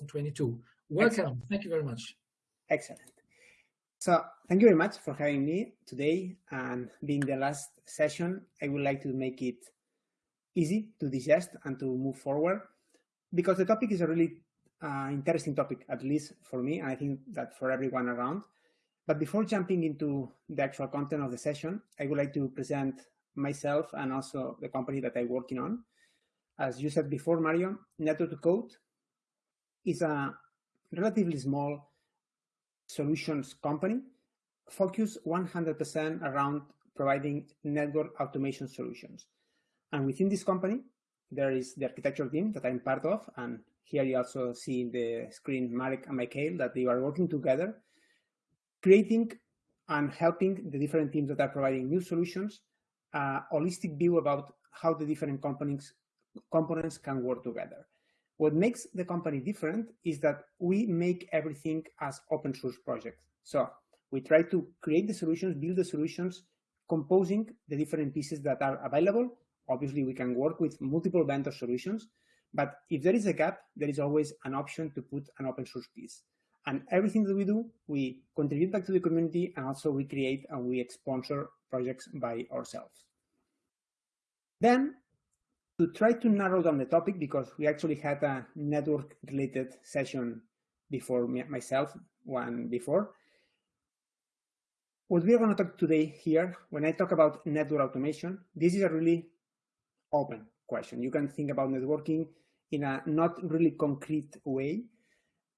2022. Welcome. Excellent. Thank you very much. Excellent. So thank you very much for having me today and being the last session. I would like to make it easy to digest and to move forward because the topic is a really uh, interesting topic, at least for me, and I think that for everyone around. But before jumping into the actual content of the session, I would like to present myself and also the company that I'm working on. As you said before, Mario, Network to Code is a relatively small solutions company focused 100% around providing network automation solutions. And within this company, there is the architecture team that I'm part of. And here you also see in the screen Marek and Michael that they are working together, creating and helping the different teams that are providing new solutions, a holistic view about how the different components, components can work together. What makes the company different is that we make everything as open source projects. So we try to create the solutions, build the solutions, composing the different pieces that are available. Obviously, we can work with multiple vendor solutions, but if there is a gap, there is always an option to put an open source piece. And everything that we do, we contribute back to the community and also we create and we sponsor projects by ourselves. Then to try to narrow down the topic because we actually had a network related session before me, myself, one before. What we are going to talk today here, when I talk about network automation, this is a really open question. You can think about networking in a not really concrete way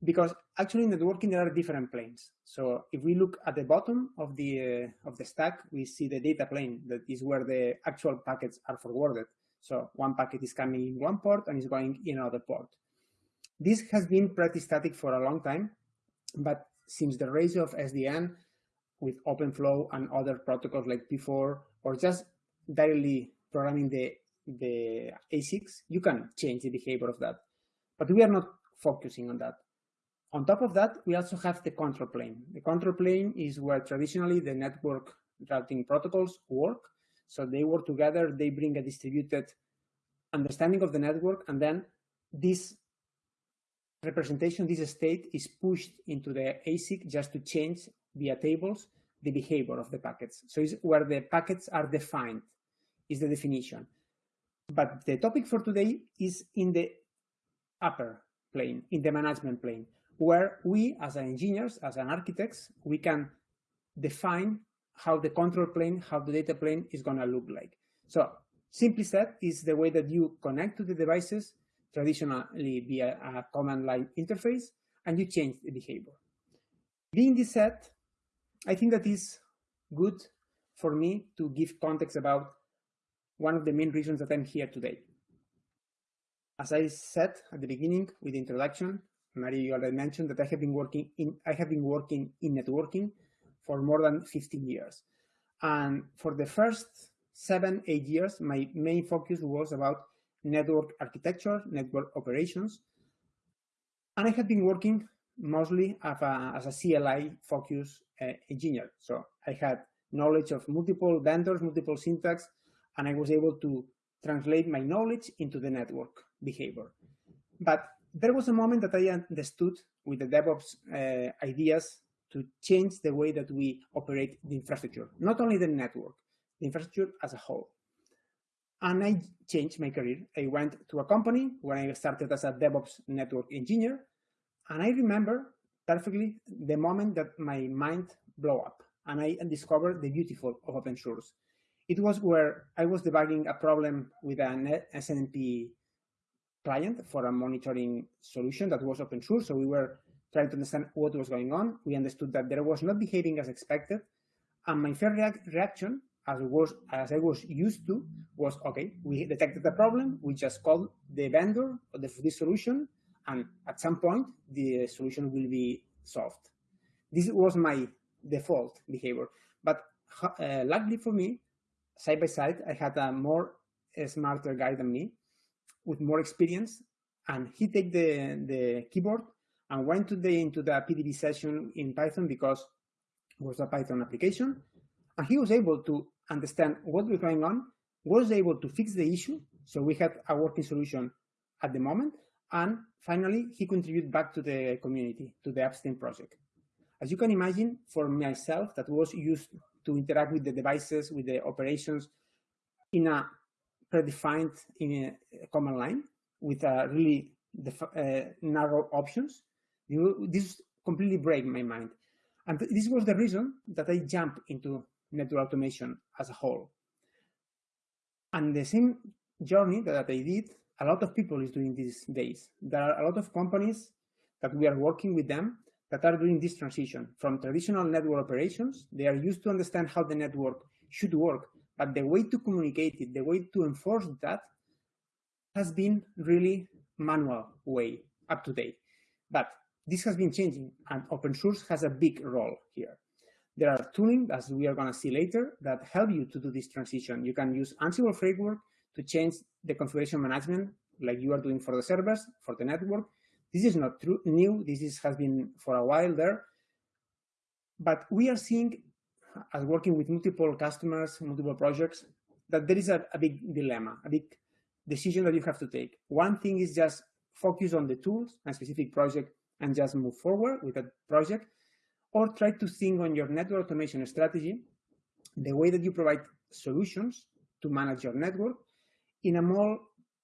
because actually in networking there are different planes. So if we look at the bottom of the uh, of the stack, we see the data plane that is where the actual packets are forwarded. So one packet is coming in one port and is going in another port. This has been pretty static for a long time, but since the rise of SDN with OpenFlow and other protocols like P4 or just directly programming the, the ASICs, you can change the behavior of that. But we are not focusing on that. On top of that, we also have the control plane. The control plane is where traditionally the network routing protocols work. So they work together, they bring a distributed understanding of the network, and then this representation, this state is pushed into the ASIC just to change via tables the behavior of the packets. So it's where the packets are defined is the definition. But the topic for today is in the upper plane, in the management plane, where we as engineers, as an architects, we can define how the control plane, how the data plane is going to look like. So simply said is the way that you connect to the devices traditionally via a command line interface and you change the behavior. Being this said, I think that is good for me to give context about one of the main reasons that I'm here today. As I said at the beginning with the introduction, Mario you already mentioned that I have been working in I have been working in networking for more than 15 years. And for the first seven, eight years, my main focus was about network architecture, network operations. And I had been working mostly as a, as a CLI focused uh, engineer. So I had knowledge of multiple vendors, multiple syntax, and I was able to translate my knowledge into the network behavior. But there was a moment that I understood with the DevOps uh, ideas to change the way that we operate the infrastructure, not only the network, the infrastructure as a whole. And I changed my career. I went to a company where I started as a DevOps network engineer. And I remember perfectly the moment that my mind blew up and I discovered the beautiful of open source. It was where I was debugging a problem with an SNMP client for a monitoring solution that was open source. So we were trying to understand what was going on. We understood that there was not behaving as expected. And my first reac reaction, as, was, as I was used to, was, okay, we detected the problem. We just called the vendor of the, this solution. And at some point, the solution will be solved. This was my default behavior. But uh, luckily for me, side by side, I had a more a smarter guy than me with more experience. And he take the, the keyboard and went today into the PDB session in Python because it was a Python application. And he was able to understand what was going on, was able to fix the issue. So we had a working solution at the moment. And finally, he contributed back to the community, to the Upstream project. As you can imagine, for myself, that was used to interact with the devices, with the operations in a predefined in a command line with a really uh, narrow options. This completely break my mind. And this was the reason that I jumped into network automation as a whole. And the same journey that I did, a lot of people is doing these days. There are a lot of companies that we are working with them that are doing this transition from traditional network operations. They are used to understand how the network should work, but the way to communicate it, the way to enforce that has been really manual way up to date. But this has been changing and open source has a big role here. There are tooling, as we are going to see later, that help you to do this transition. You can use Ansible framework to change the configuration management like you are doing for the servers, for the network. This is not true, new. This is, has been for a while there. But we are seeing, as working with multiple customers, multiple projects, that there is a, a big dilemma, a big decision that you have to take. One thing is just focus on the tools and specific project and just move forward with that project, or try to think on your network automation strategy, the way that you provide solutions to manage your network in a more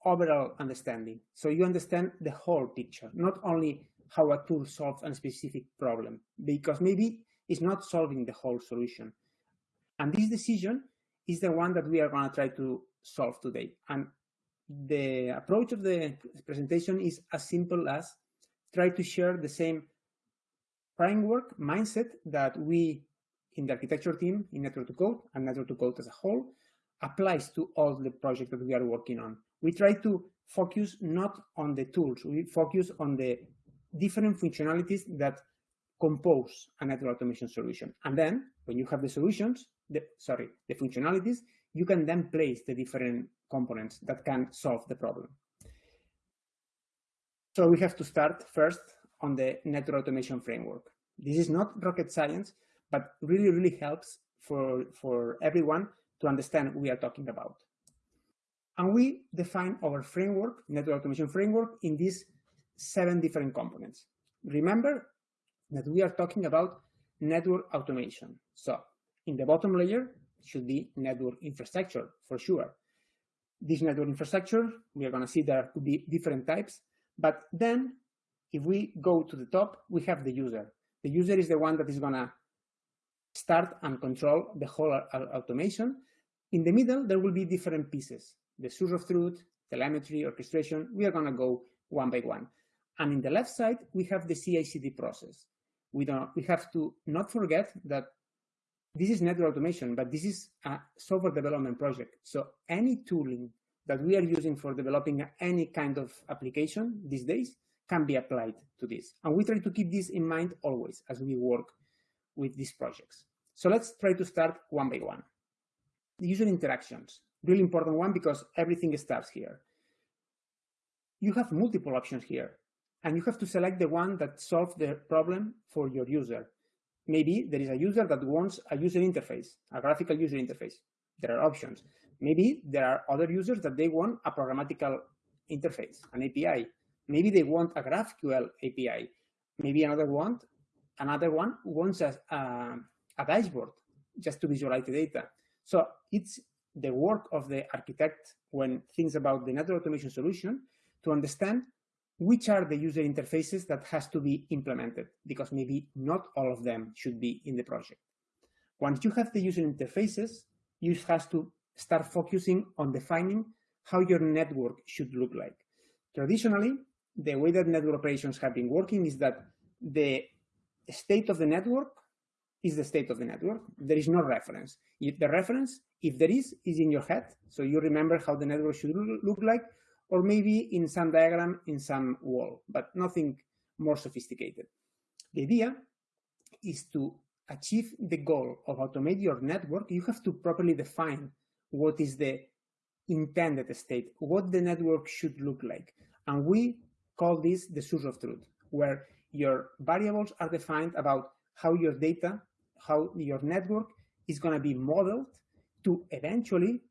overall understanding. So you understand the whole picture, not only how a tool solves a specific problem, because maybe it's not solving the whole solution. And this decision is the one that we are going to try to solve today. And the approach of the presentation is as simple as try to share the same framework mindset that we in the architecture team in Network to Code and Network to Code as a whole applies to all the projects that we are working on. We try to focus not on the tools, we focus on the different functionalities that compose a network automation solution. And then when you have the solutions, the, sorry, the functionalities, you can then place the different components that can solve the problem. So we have to start first on the network automation framework. This is not rocket science, but really, really helps for, for everyone to understand what we are talking about. And we define our framework, network automation framework, in these seven different components. Remember that we are talking about network automation. So in the bottom layer should be network infrastructure for sure. This network infrastructure, we are going to see there could be different types. But then if we go to the top, we have the user. The user is the one that is to start and control the whole automation. In the middle, there will be different pieces. The source of truth, telemetry, orchestration. We are to go one by one. And in the left side, we have the CI/CD process. We don't. We have to not forget that this is network automation, but this is a software development project. So any tooling that we are using for developing any kind of application these days can be applied to this. And we try to keep this in mind always as we work with these projects. So let's try to start one by one. The user interactions, really important one because everything starts here. You have multiple options here, and you have to select the one that solves the problem for your user. Maybe there is a user that wants a user interface, a graphical user interface. There are options. Maybe there are other users that they want a programmatical interface, an API. Maybe they want a GraphQL API. Maybe another one, another one wants a, a, a dashboard just to visualize the data. So it's the work of the architect when thinks about the network automation solution to understand which are the user interfaces that has to be implemented because maybe not all of them should be in the project. Once you have the user interfaces, you have to start focusing on defining how your network should look like. Traditionally, the way that network operations have been working is that the state of the network is the state of the network. There is no reference. If the reference, if there is, is in your head. So you remember how the network should look like, or maybe in some diagram in some wall, but nothing more sophisticated. The idea is to achieve the goal of automate your network, you have to properly define what is the intended state, what the network should look like. And we call this the source of truth, where your variables are defined about how your data, how your network is going to be modeled to eventually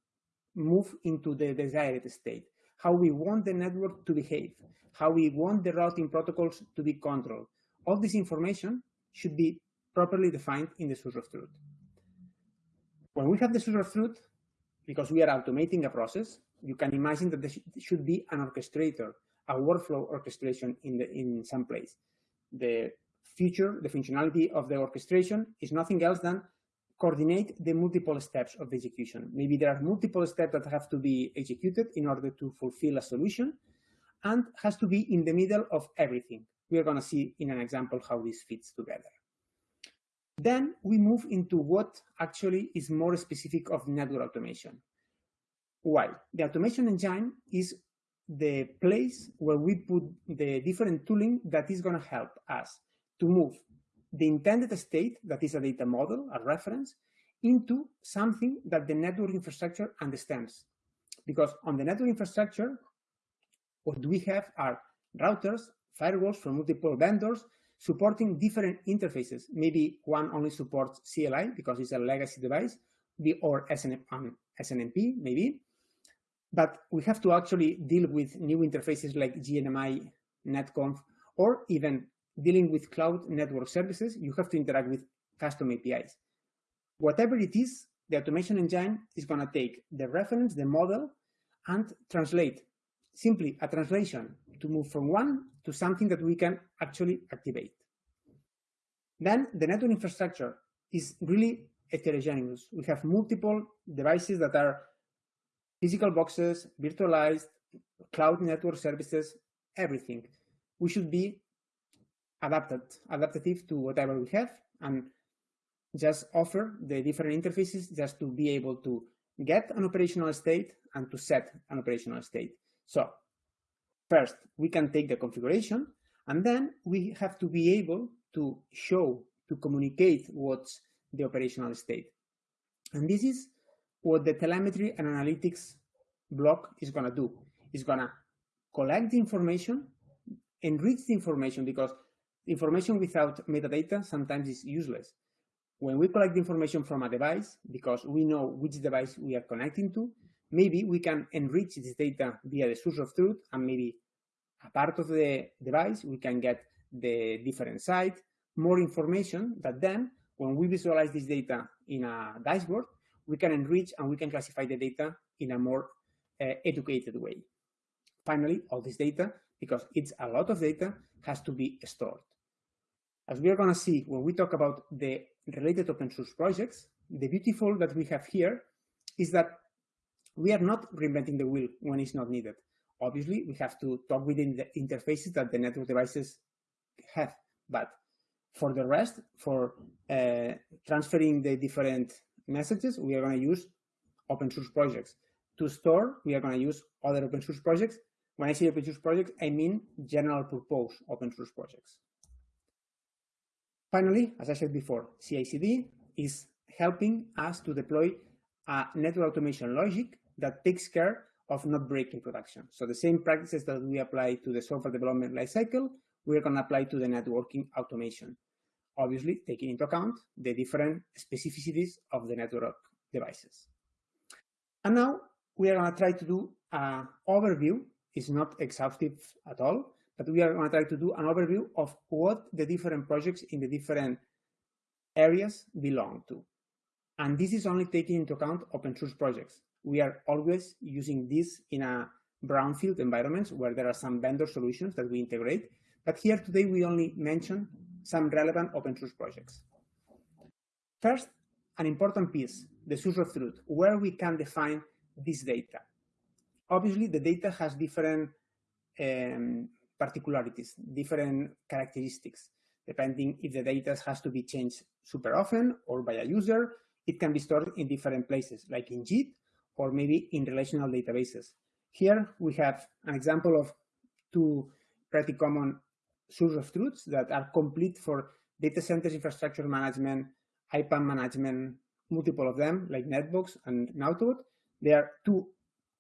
move into the desired state. how we want the network to behave, how we want the routing protocols to be controlled. All this information should be properly defined in the source of truth. When we have the source of truth, because we are automating a process, you can imagine that there should be an orchestrator, a workflow orchestration in, the, in some place. The feature, the functionality of the orchestration is nothing else than coordinate the multiple steps of the execution. Maybe there are multiple steps that have to be executed in order to fulfill a solution and has to be in the middle of everything. We are going to see in an example how this fits together. Then we move into what actually is more specific of network automation. Why? The automation engine is the place where we put the different tooling that is going to help us to move the intended state, that is a data model, a reference, into something that the network infrastructure understands. Because on the network infrastructure, what we have are routers, firewalls from multiple vendors, supporting different interfaces. Maybe one only supports CLI because it's a legacy device, or SNMP um, maybe. But we have to actually deal with new interfaces like GNMI, NetConf, or even dealing with cloud network services, you have to interact with custom APIs. Whatever it is, the automation engine is going to take the reference, the model, and translate simply a translation to move from one to something that we can actually activate. Then the network infrastructure is really heterogeneous. We have multiple devices that are physical boxes, virtualized, cloud network services, everything. We should be adapted, adaptive to whatever we have and just offer the different interfaces just to be able to get an operational state and to set an operational state. So first, we can take the configuration and then we have to be able to show, to communicate what's the operational state. And this is what the telemetry and analytics block is going to do. It's going to collect the information, enrich the information because information without metadata sometimes is useless. When we collect information from a device, because we know which device we are connecting to, maybe we can enrich this data via the source of truth and maybe a part of the device, we can get the different site, more information that then when we visualize this data in a dashboard, we can enrich and we can classify the data in a more uh, educated way. Finally, all this data, because it's a lot of data, has to be stored. As we are going to see when we talk about the related open source projects, the beautiful that we have here is that we are not reinventing the wheel when it's not needed. Obviously, we have to talk within the interfaces that the network devices have. But for the rest, for uh, transferring the different messages, we are going to use open source projects. To store, we are going to use other open source projects. When I say open source projects, I mean general purpose open source projects. Finally, as I said before, CI/CD is helping us to deploy a network automation logic that takes care of not breaking production. So the same practices that we apply to the software development lifecycle, we're going to apply to the networking automation. Obviously, taking into account the different specificities of the network devices. And now we are going to try to do an overview. It's not exhaustive at all, but we are going to try to do an overview of what the different projects in the different areas belong to. And this is only taking into account open source projects. We are always using this in a brownfield environments where there are some vendor solutions that we integrate. But here today, we only mention some relevant open source projects. First, an important piece, the source of truth, where we can define this data. Obviously, the data has different um, particularities, different characteristics, depending if the data has to be changed super often or by a user. It can be stored in different places, like in Git or maybe in relational databases. Here we have an example of two pretty common source of truths that are complete for data centers infrastructure management, IPAM management, multiple of them, like Netbox and Nautobot. There are two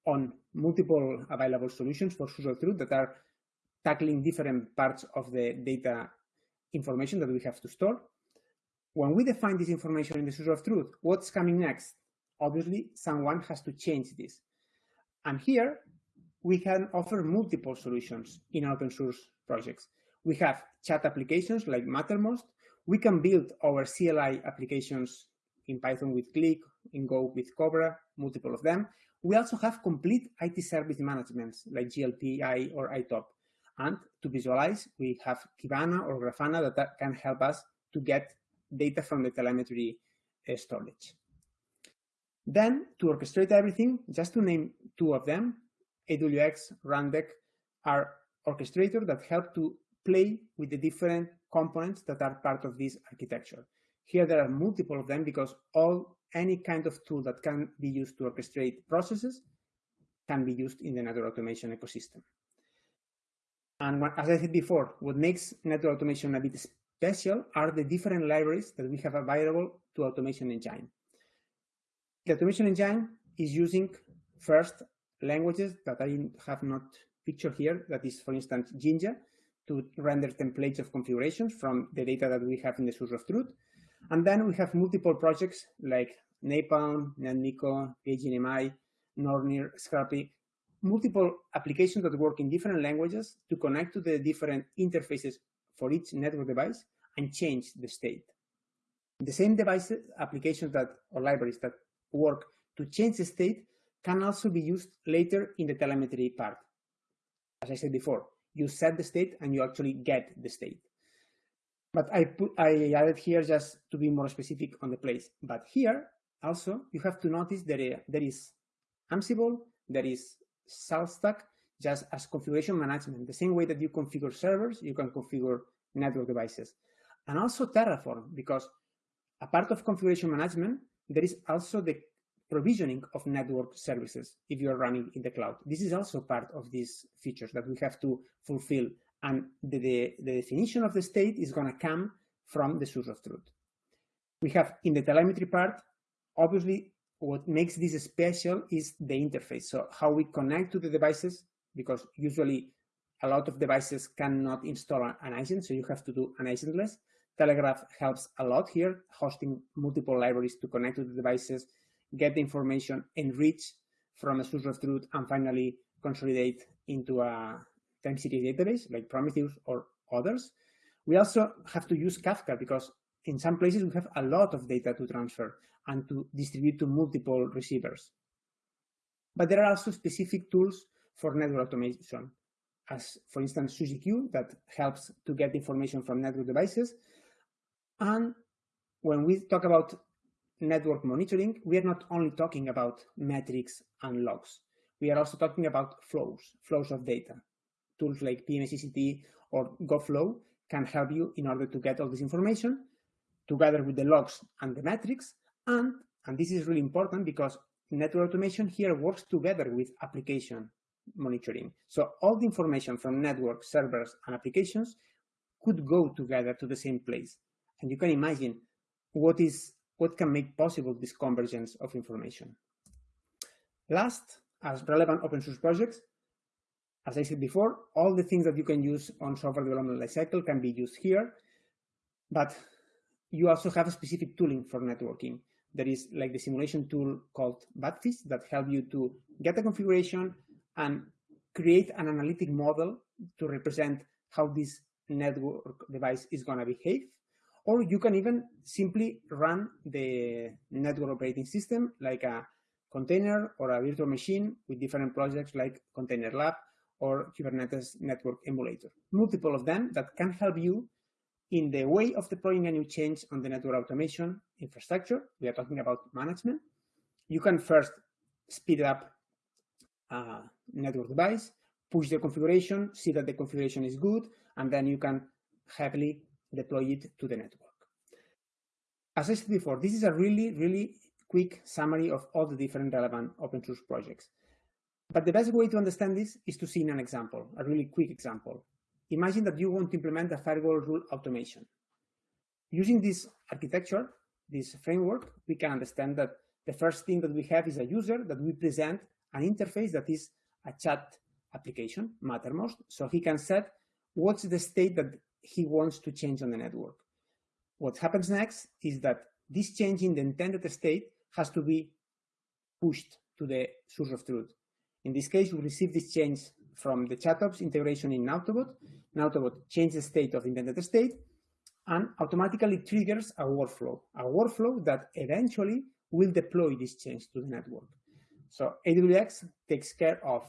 on multiple available solutions for source of truth that are tackling different parts of the data information that we have to store. When we define this information in the source of truth, what's coming next? Obviously, someone has to change this. And here, we can offer multiple solutions in open source projects. We have chat applications like Mattermost. We can build our CLI applications in Python with Click, in Go with Cobra, multiple of them. We also have complete IT service management like GLPI or ITOP. And to visualize, we have Kibana or Grafana that can help us to get data from the telemetry uh, storage. Then to orchestrate everything, just to name two of them, AWX, Rundeck are orchestrators that help to play with the different components that are part of this architecture. Here there are multiple of them because all any kind of tool that can be used to orchestrate processes can be used in the network automation ecosystem. And what, as I said before, what makes network automation a bit special are the different libraries that we have available to automation engine. The automation engine is using first languages that I have not pictured here, that is, for instance, Jinja, to render templates of configurations from the data that we have in the source of truth. And then we have multiple projects like Napalm, NetMiko, pyGNMI, Nornir, Scrapli, multiple applications that work in different languages to connect to the different interfaces for each network device and change the state. The same devices, applications that or libraries that work to change the state can also be used later in the telemetry part. As I said before, you set the state and you actually get the state. But I put I added here just to be more specific on the place. But here also you have to notice that uh, there is Ansible, there is SaltStack, just as configuration management. The same way that you configure servers, you can configure network devices. And also Terraform, because a part of configuration management, there is also the provisioning of network services if you're running in the cloud. This is also part of these features that we have to fulfill. And the, the, the definition of the state is going to come from the source of truth. We have in the telemetry part, obviously, what makes this special is the interface. So how we connect to the devices, because usually a lot of devices cannot install an agent, so you have to do an agentless. Telegraf helps a lot here, hosting multiple libraries to connect to the devices, get the information, enrich from a source of truth, and finally consolidate into a time series database like Prometheus or others. We also have to use Kafka because in some places we have a lot of data to transfer and to distribute to multiple receivers. But there are also specific tools for network automation, as for instance SuzieQ that helps to get information from network devices. And when we talk about network monitoring, we are not only talking about metrics and logs. We are also talking about flows, flows of data. Tools like pmacct or GoFlow can help you in order to get all this information together with the logs and the metrics. And, and this is really important because network automation here works together with application monitoring. So all the information from network, servers, and applications could go together to the same place. And you can imagine what is what can make possible this convergence of information. Last, as relevant open source projects, as I said before, all the things that you can use on software development lifecycle can be used here, but you also have a specific tooling for networking. There is like the simulation tool called Batfish that help you to get a configuration and create an analytic model to represent how this network device is going to behave. Or you can even simply run the network operating system like a container or a virtual machine with different projects like Container Lab or Kubernetes Network Emulator. Multiple of them that can help you in the way of deploying a new change on the network automation infrastructure. We are talking about management. You can first speed up a network device, push the configuration, see that the configuration is good, and then you can happily deploy it to the network. As I said before, this is a really, really quick summary of all the different relevant open source projects. But the best way to understand this is to see in an example, a really quick example. Imagine that you want to implement a firewall rule automation. Using this architecture, this framework, we can understand that the first thing that we have is a user that we present an interface that is a chat application, Mattermost, so he can set what's the state that he wants to change on the network. What happens next is that this change in the intended state has to be pushed to the source of truth. In this case, we receive this change from the ChatOps integration in Nautobot. Nautobot changes the state of intended state and automatically triggers a workflow, a workflow that eventually will deploy this change to the network. So AWX takes care of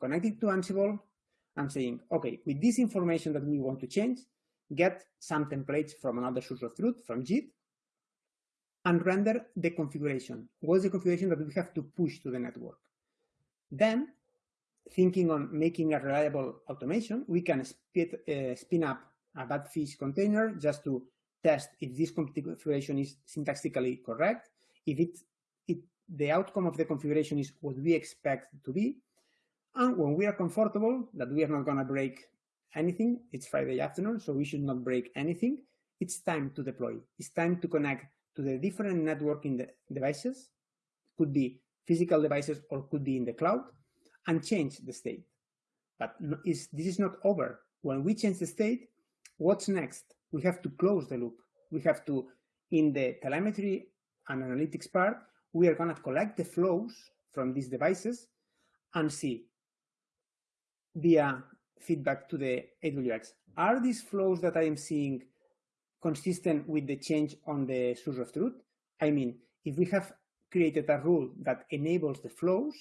connecting to Ansible and saying, okay, with this information that we want to change, get some templates from another source of truth, from Git, and render the configuration. What is the configuration that we have to push to the network? Then, thinking on making a reliable automation, we can spit, uh, spin up a Batfish container just to test if this configuration is syntactically correct, if it, it, the outcome of the configuration is what we expect to be, and when we are comfortable that we are not going to break anything, it's Friday afternoon, so we should not break anything, it's time to deploy. It's time to connect to the different networking devices, could be physical devices or could be in the cloud, and change the state. But is, this is not over. When we change the state, what's next? We have to close the loop. We have to, in the telemetry and analytics part, we are going to collect the flows from these devices and see via feedback to the AWX. Are these flows that I am seeing consistent with the change on the source of truth? I mean, if we have created a rule that enables the flows,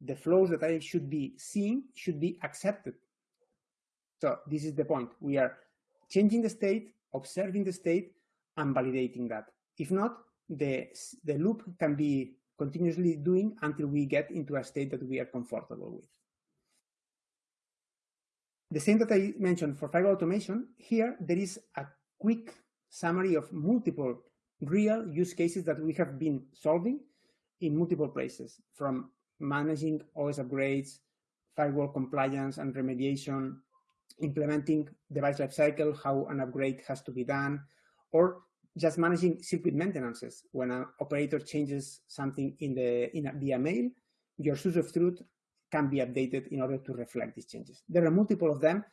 the flows that I should be seeing should be accepted. So this is the point. We are changing the state, observing the state, and validating that. If not, the, the loop can be continuously doing until we get into a state that we are comfortable with. The same that I mentioned for fiber automation, here there is a quick summary of multiple real use cases that we have been solving in multiple places, from managing OS upgrades, firewall compliance and remediation, implementing device lifecycle, how an upgrade has to be done, or just managing circuit maintenances. When an operator changes something in the in a, via mail, your source of truth can be updated in order to reflect these changes. There are multiple of them,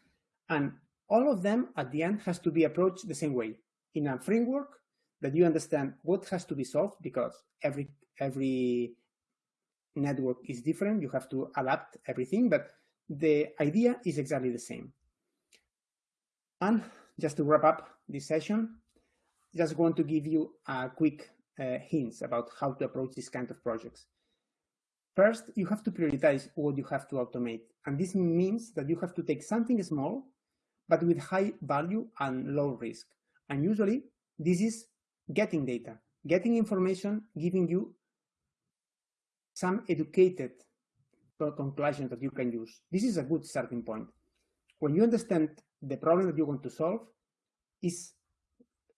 and all of them at the end has to be approached the same way in a framework that you understand what has to be solved because every every network is different. You have to adapt everything, but the idea is exactly the same. And just to wrap up this session, just want to give you a quick uh, hints about how to approach this kind of projects. First, you have to prioritize what you have to automate. And this means that you have to take something small, but with high value and low risk. And usually this is getting data, getting information, giving you some educated conclusion that you can use. This is a good starting point. When you understand the problem that you want to solve, is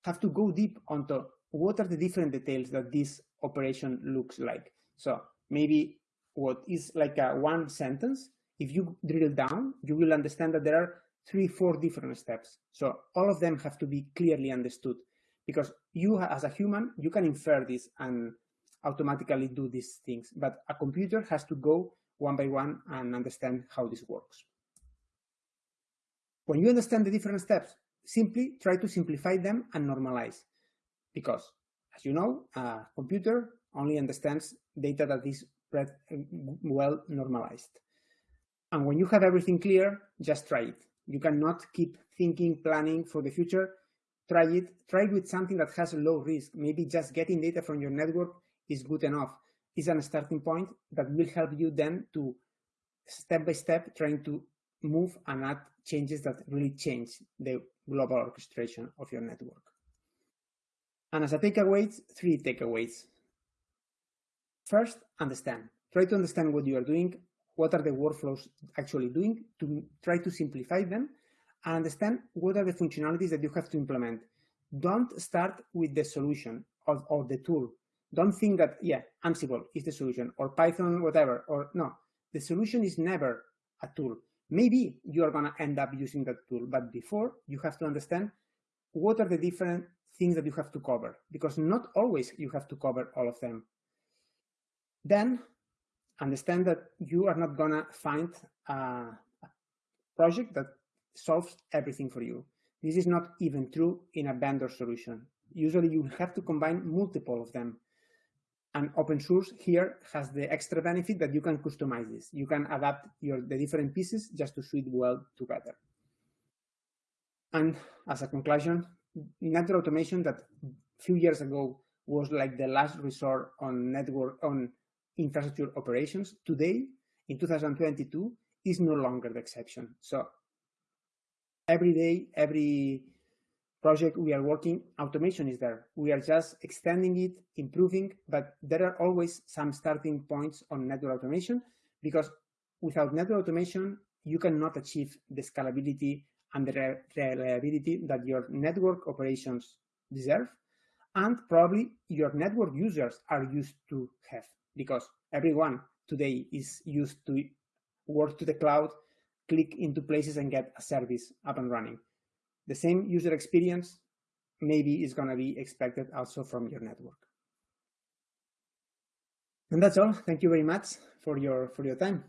have to go deep onto what are the different details that this operation looks like. So maybe what is like a one sentence, if you drill down, you will understand that there are three, four different steps. So all of them have to be clearly understood because you as a human, you can infer this and automatically do these things, but a computer has to go one by one and understand how this works. When you understand the different steps, simply try to simplify them and normalize because as you know, a computer only understands data that is Mm, well normalized. And when you have everything clear, just try it. You cannot keep thinking, planning for the future. Try it. Try it with something that has a low risk. Maybe just getting data from your network is good enough. Is a starting point that will help you then to step by step trying to move and add changes that really change the global orchestration of your network. And as a takeaways, three takeaways. First, understand. Try to understand what you are doing, what are the workflows actually doing, to try to simplify them, and understand what are the functionalities that you have to implement. Don't start with the solution or, or the tool. Don't think that, yeah, Ansible is the solution, or Python, whatever, or no. The solution is never a tool. Maybe you are going to end up using that tool, but before you have to understand what are the different things that you have to cover, because not always you have to cover all of them. Then understand that you are not gonna find a project that solves everything for you. This is not even true in a vendor solution. Usually you have to combine multiple of them. And open source here has the extra benefit that you can customize this. You can adapt your the different pieces just to suit well together. And as a conclusion, network automation that a few years ago was like the last resort on network on infrastructure operations, today in 2022 is no longer the exception. So every day, every project we are working, automation is there. We are just extending it, improving, but there are always some starting points on network automation because without network automation, you cannot achieve the scalability and the reliability that your network operations deserve and probably your network users are used to have because everyone today is used to work to the cloud, click into places and get a service up and running. The same user experience maybe is going to be expected also from your network. And that's all. Thank you very much for your for your time.